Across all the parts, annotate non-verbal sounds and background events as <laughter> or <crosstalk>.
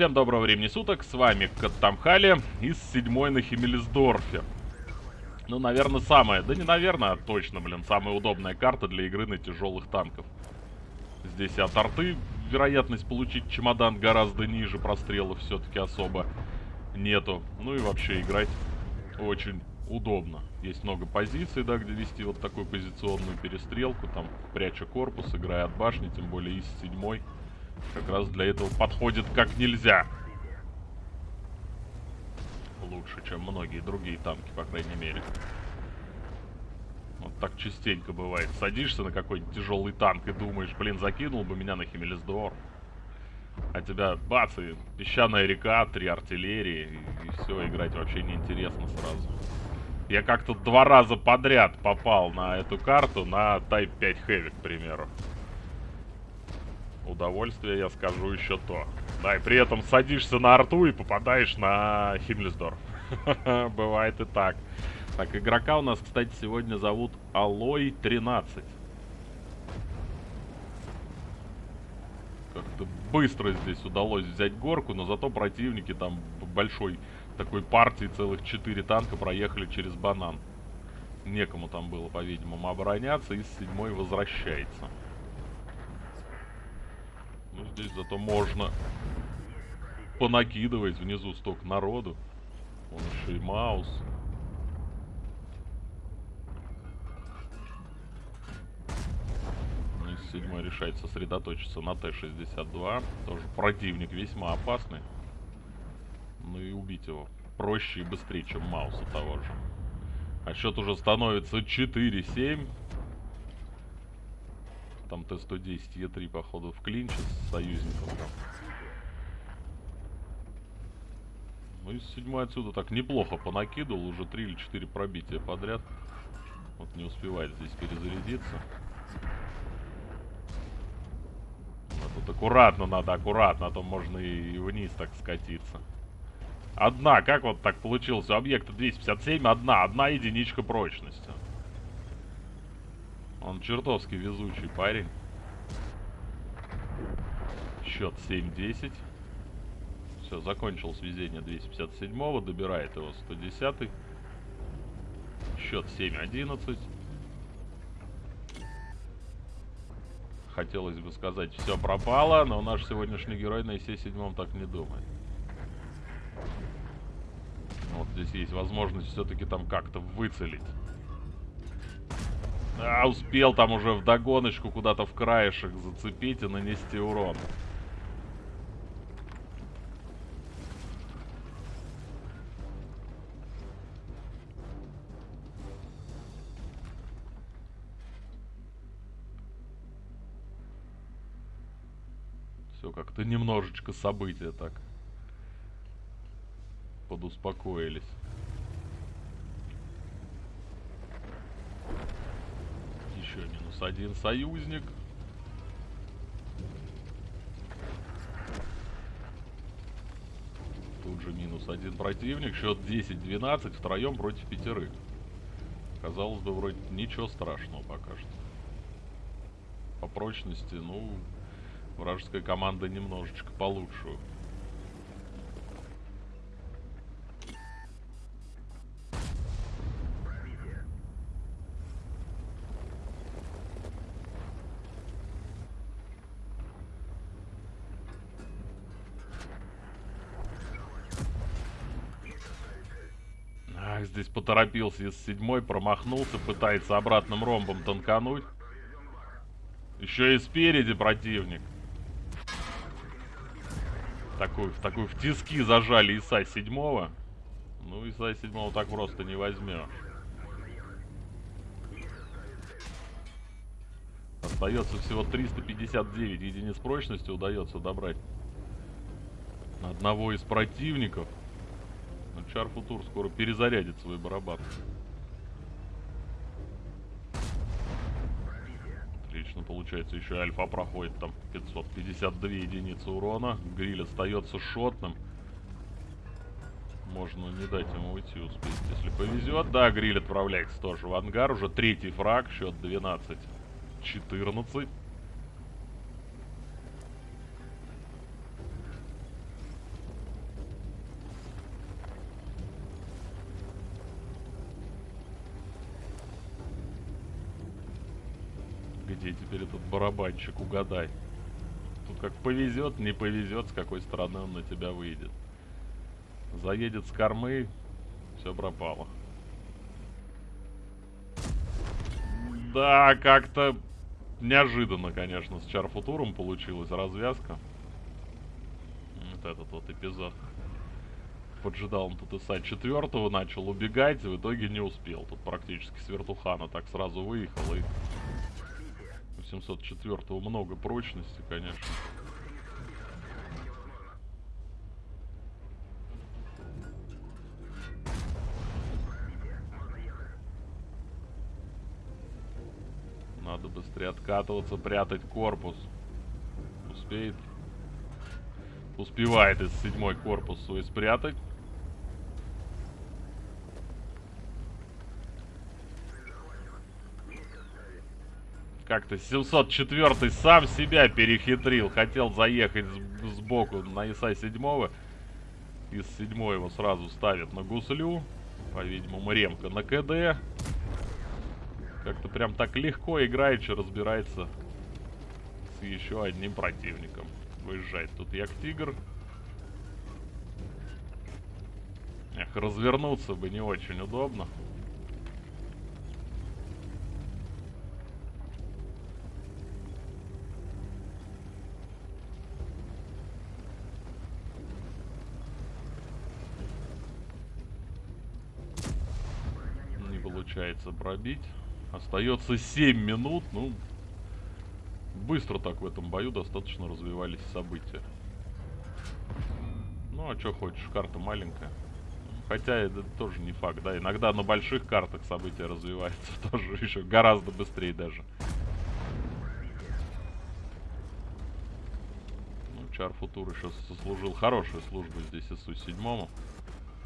Всем доброго времени суток, с вами Каттамхали из седьмой на Химмельсдорфе. Ну, наверное, самая, да не наверное, а точно, блин, самая удобная карта для игры на тяжелых танков. Здесь от арты вероятность получить чемодан гораздо ниже, прострелов все-таки особо нету. Ну и вообще играть очень удобно. Есть много позиций, да, где вести вот такую позиционную перестрелку, там, пряча корпус, играя от башни, тем более из седьмой. Как раз для этого подходит как нельзя. Лучше, чем многие другие танки, по крайней мере. Вот так частенько бывает. Садишься на какой-нибудь тяжелый танк и думаешь, блин, закинул бы меня на Химелесдор. А тебя, бац, и песчаная река, три артиллерии, и, и все, играть вообще неинтересно сразу. Я как-то два раза подряд попал на эту карту, на Type 5 Heavy, к примеру. Удовольствие, я скажу, еще то. Да, и при этом садишься на арту и попадаешь на Химмельсдорф. <laughs> Бывает и так. Так, игрока у нас, кстати, сегодня зовут Алой 13. Как-то быстро здесь удалось взять горку, но зато противники там большой такой партии целых 4 танка проехали через банан. Некому там было, по-видимому, обороняться, и с седьмой возвращается. Ну, здесь зато можно понакидывать внизу столько народу. Он еще и маус. Ну, седьмой решает сосредоточиться на Т-62. Тоже противник весьма опасный. Ну и убить его проще и быстрее, чем Мауса того же. А счет уже становится 4-7. Там Т-110 Е3, походу, в клинче с союзником там. Ну и седьмой отсюда так неплохо понакидывал. Уже 3 или 4 пробития подряд. Вот не успевает здесь перезарядиться. А тут аккуратно надо, аккуратно, а то можно и вниз так скатиться. Одна, как вот так получилось? У объекта 257 одна, одна единичка прочности. Он чертовски везучий парень. Счет 7-10. Все, закончил свезение 257-го, добирает его 110-й. Счет 7-11. Хотелось бы сказать, все пропало, но наш сегодняшний герой на ИС-7 так не думает. Вот здесь есть возможность все-таки там как-то выцелить. А, успел там уже в догоночку куда-то в краешек зацепить и нанести урон. Все как-то немножечко события так подуспокоились. Еще минус один союзник. Тут же минус один противник. Счет 10-12 втроем против пятерых. Казалось бы, вроде ничего страшного пока что. По прочности, ну, вражеская команда немножечко получше. Здесь поторопился из седьмой, промахнулся, пытается обратным ромбом танкануть. Еще и спереди противник. Такую, в такую в тиски зажали ИСа седьмого. Ну, ИСа седьмого так просто не возьмешь. Остается всего 359 единиц прочности, удается добрать одного из противников. Чар Футур скоро перезарядит свой барабан. Отлично, получается, еще Альфа проходит там 552 единицы урона. Гриль остается шотным. Можно не дать ему уйти успеть, если повезет. Да, Гриль отправляется тоже в ангар. Уже третий фраг, счет 12-14. Где теперь этот барабанщик, угадай. Тут как повезет, не повезет, с какой стороны он на тебя выйдет. Заедет с кормы, все пропало. Да, как-то неожиданно, конечно, с Чарфутуром получилась развязка. Вот этот вот эпизод. Поджидал он тут ИСа четвертого, начал убегать, в итоге не успел. Тут практически с вертухана так сразу выехал и... У 704 много прочности, конечно. Надо быстрее откатываться, прятать корпус. Успеет. Успевает из седьмой корпус свой спрятать. Как-то 704 сам себя перехитрил. Хотел заехать сбоку на ИСа 7 Из 7 его сразу ставят на гуслю. По-видимому, ремка на КД. Как-то прям так легко играет, что разбирается с еще одним противником. Выезжает тут Як-Тигр. Эх, развернуться бы не очень удобно. Не получается пробить. Остается 7 минут. Ну, быстро так в этом бою достаточно развивались события. Ну, а что хочешь, карта маленькая. Хотя это тоже не факт, да. Иногда на больших картах события развиваются <laughs> тоже еще гораздо быстрее даже. Ну, Чар Футур еще сослужил хорошую службу здесь СУ-7.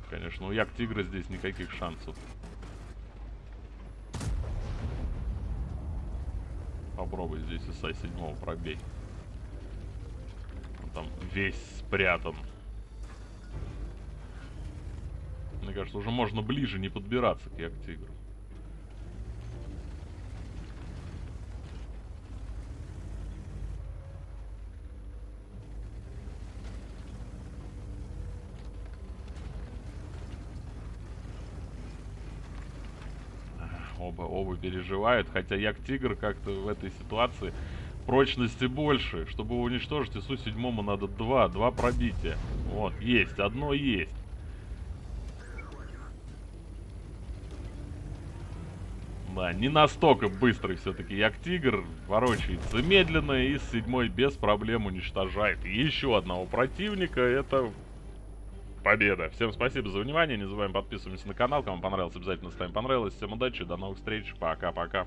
Конечно, у Як Тигра здесь никаких шансов. Попробуй здесь ИСа 7 пробей. Он там весь спрятан. Мне кажется, уже можно ближе не подбираться к Як-Тигру. Оба, оба переживают, хотя Як-Тигр как-то в этой ситуации прочности больше. Чтобы уничтожить ИСу-7 надо два, два пробития. Вот, есть, одно есть. Да, не настолько быстрый все-таки Як-Тигр, ворочается медленно и с седьмой без проблем уничтожает еще одного противника. Это победа. Всем спасибо за внимание. Не забываем подписываться на канал. Кому понравилось, обязательно ставим понравилось. Всем удачи, до новых встреч. Пока-пока.